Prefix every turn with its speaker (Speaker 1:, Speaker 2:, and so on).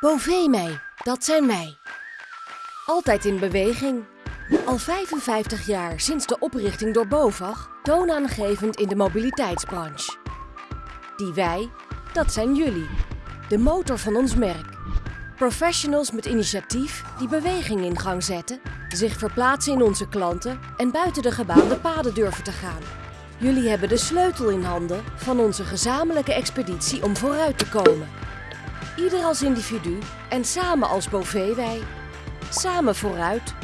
Speaker 1: Bovee dat zijn wij. Altijd in beweging. Al 55 jaar sinds de oprichting door BOVAG, toonaangevend in de mobiliteitsbranche. Die wij, dat zijn jullie. De motor van ons merk. Professionals met initiatief die beweging in gang zetten, zich verplaatsen in onze klanten en buiten de gebaande paden durven te gaan. Jullie hebben de sleutel in handen van onze gezamenlijke expeditie om vooruit te komen. Ieder als individu en samen als Bovee wij. Samen vooruit